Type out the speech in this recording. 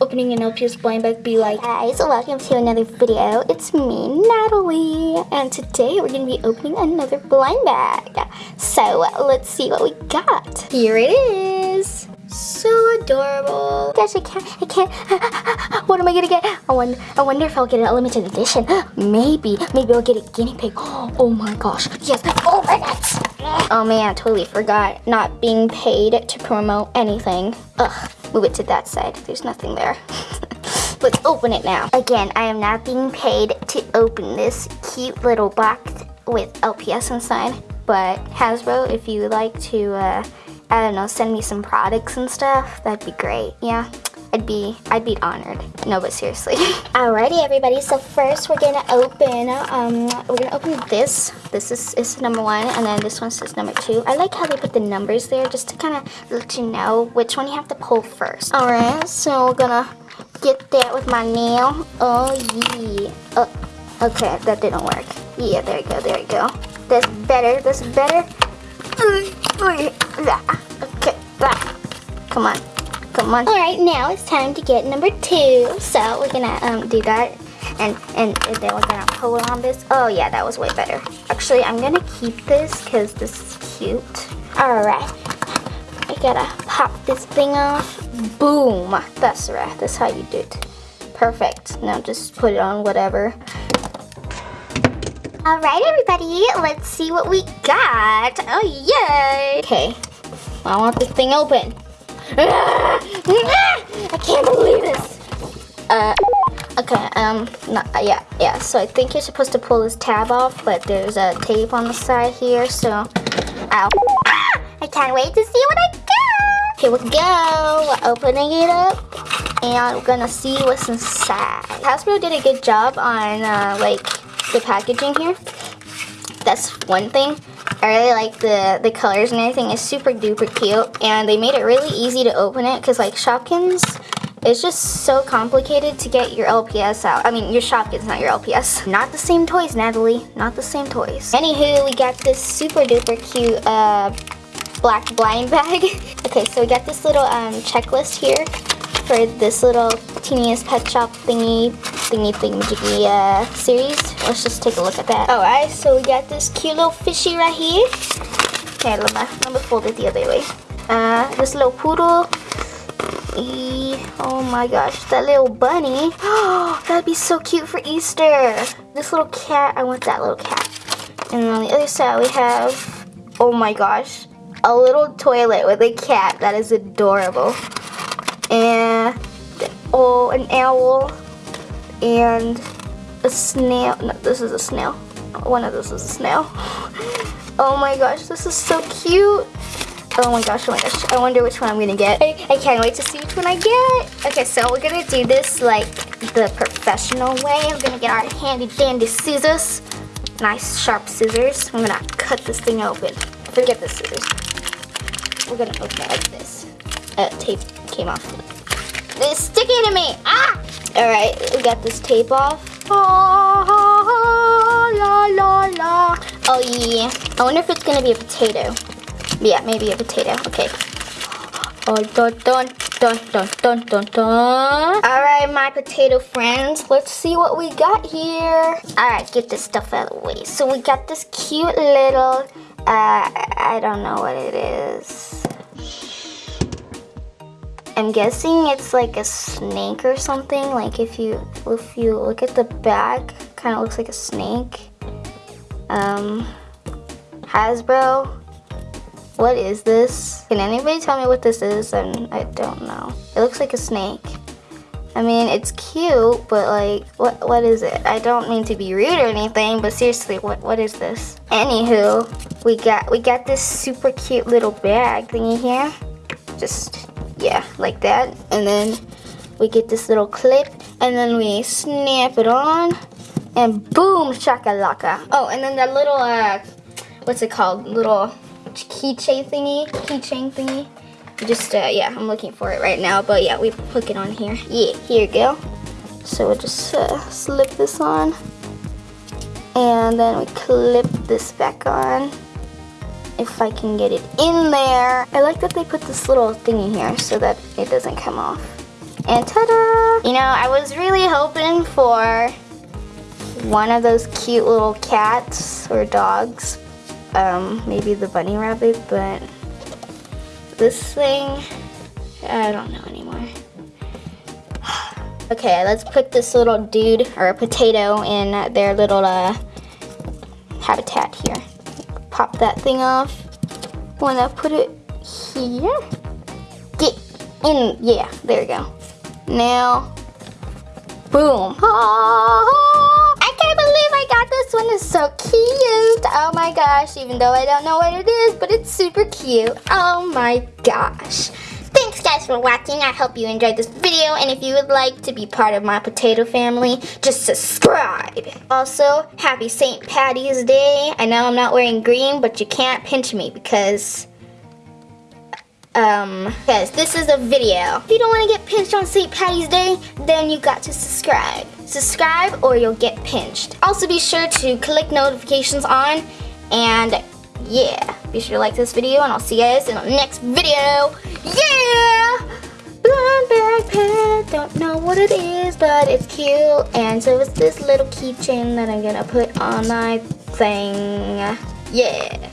opening an LPS blind bag be like? Guys, welcome to another video. It's me, Natalie, and today we're gonna be opening another blind bag. So let's see what we got. Here it is. So adorable. Gosh, I can't, I can't. what am I gonna get? I wonder, I wonder if I'll get an limited edition. Maybe, maybe I'll get a guinea pig. Oh my gosh, yes, oh my nuts. Oh man, I totally forgot not being paid to promote anything. Ugh, move it to that side. There's nothing there. Let's open it now. Again, I am not being paid to open this cute little box with LPS inside. But Hasbro, if you would like to uh, I don't know, send me some products and stuff, that'd be great. Yeah, I'd be, I'd be honored. No, but seriously. Alrighty, everybody. So first, we're gonna open, um, we're gonna open this. This is, is number one, and then this one says number two. I like how they put the numbers there, just to kind of let you know which one you have to pull first. Alright, so we're gonna get that with my nail. Oh yeah. Oh, okay, that didn't work. Yeah, there you go, there you go. That's better. That's better. Okay, come on, come on. All right, now it's time to get number two. So we're gonna um, do that, and, and then we're gonna pull on this. Oh yeah, that was way better. Actually, I'm gonna keep this because this is cute. All right, I gotta pop this thing off. Boom, that's right. That's how you do it. Perfect. Now just put it on whatever. All right, everybody, let's see what we got. Oh, yay. Okay, I want this thing open. I can't believe this. Uh, okay, um, uh, yeah, yeah. So I think you're supposed to pull this tab off, but there's a tape on the side here, so, ow. I can't wait to see what I got. Here we go, we're opening it up, and we're gonna see what's inside. Hasbro did a good job on, uh, like, the packaging here. That's one thing. I really like the, the colors and everything. It's super duper cute. And they made it really easy to open it because like Shopkins, it's just so complicated to get your LPS out. I mean, your Shopkins, not your LPS. Not the same toys, Natalie. Not the same toys. Anywho, we got this super duper cute uh, black blind bag. okay, so we got this little um, checklist here for this little teeniest pet shop thingy thingy thingy uh, series. Let's just take a look at that. Alright, so we got this cute little fishy right here. Okay, let me, let me fold it the other way. Uh, this little poodle. E oh my gosh, that little bunny. Oh, that'd be so cute for Easter. This little cat, I want that little cat. And on the other side we have, oh my gosh, a little toilet with a cat. That is adorable. And, oh, an owl and a snail. No, this is a snail. One of those is a snail. Oh my gosh, this is so cute. Oh my gosh, oh my gosh. I wonder which one I'm gonna get. I, I can't wait to see which one I get. Okay, so we're gonna do this like the professional way. I'm gonna get our handy dandy scissors. Nice sharp scissors. I'm gonna cut this thing open. Forget the scissors. We're gonna open it like this. Uh, tape came off. It's sticking to me. Ah! Alright, we got this tape off. Oh, la, la, la. oh yeah. I wonder if it's gonna be a potato. Yeah, maybe a potato. Okay. Oh, dun, dun, dun, dun, dun, dun, dun. All right, my potato friends. Let's see what we got here. All right, get this stuff out of the way. So we got this cute little, uh, I don't know what it is. I'm guessing it's like a snake or something. Like if you if you look at the back, kind of looks like a snake. Um, Hasbro, what is this? Can anybody tell me what this is? And I don't know. It looks like a snake. I mean, it's cute, but like, what what is it? I don't mean to be rude or anything, but seriously, what what is this? Anywho, we got we got this super cute little bag thingy here. Just yeah, like that. And then we get this little clip and then we snap it on and boom, shakalaka. Oh, and then that little, uh, what's it called? Little keychain thingy, keychain thingy. Just, uh, yeah, I'm looking for it right now, but yeah, we put it on here. Yeah, here you go. So we'll just uh, slip this on. And then we clip this back on if I can get it in there. I like that they put this little thingy here so that it doesn't come off. And ta-da! You know, I was really hoping for one of those cute little cats or dogs. Um, maybe the bunny rabbit, but this thing, I don't know anymore. okay, let's put this little dude or potato in their little uh, habitat here. Pop that thing off. Wanna put it here? Get in, yeah, there we go. Now, boom. Oh, I can't believe I got this one. It's so cute. Oh my gosh, even though I don't know what it is, but it's super cute. Oh my gosh. Thanks guys for watching. I hope you enjoyed this video. And if you would like to be part of my potato family, just subscribe. Also, happy St. Patty's Day. I know I'm not wearing green, but you can't pinch me because um, because this is a video. If you don't want to get pinched on St. Patty's Day, then you got to subscribe. Subscribe or you'll get pinched. Also be sure to click notifications on and yeah, be sure to like this video and I'll see you guys in the next video. Yeah! Blonde backpack, don't know what it is, but it's cute. And so it's this little keychain that I'm gonna put on my thing. Yeah.